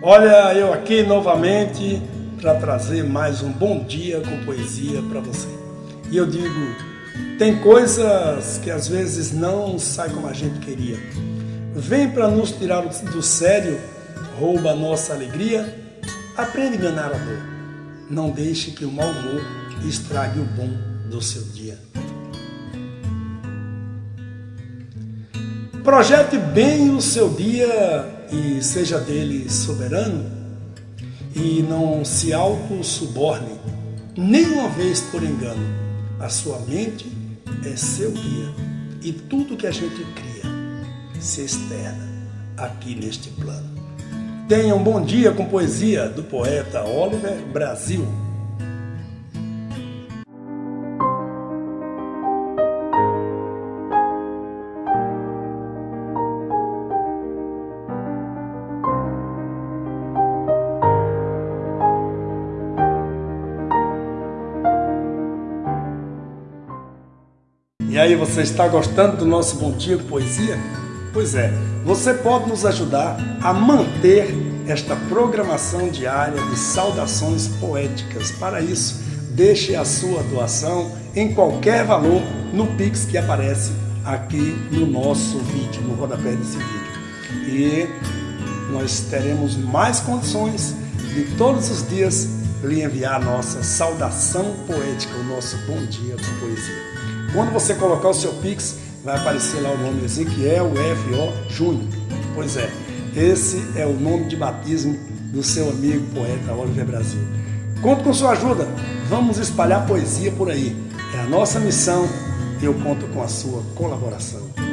Olha, eu aqui novamente para trazer mais um bom dia com poesia para você. E eu digo, tem coisas que às vezes não saem como a gente queria. Vem para nos tirar do sério, rouba a nossa alegria, aprende a enganar a dor. Não deixe que o mau humor estrague o bom do seu dia. Projete bem o seu dia e seja dele soberano, e não se auto-suborne, nem uma vez por engano. A sua mente é seu guia, e tudo que a gente cria se externa aqui neste plano. Tenha um bom dia com poesia do poeta Oliver Brasil. E aí, você está gostando do nosso Bom Dia Poesia? Pois é, você pode nos ajudar a manter esta programação diária de saudações poéticas. Para isso, deixe a sua doação em qualquer valor no Pix que aparece aqui no nosso vídeo, no rodapé desse vídeo. E nós teremos mais condições de todos os dias lhe enviar a nossa saudação poética, o nosso bom dia com poesia. Quando você colocar o seu Pix, vai aparecer lá o nome Ezequiel F.O. Júnior. Pois é, esse é o nome de batismo do seu amigo poeta Oliver Brasil. Conto com sua ajuda, vamos espalhar poesia por aí. É a nossa missão e eu conto com a sua colaboração.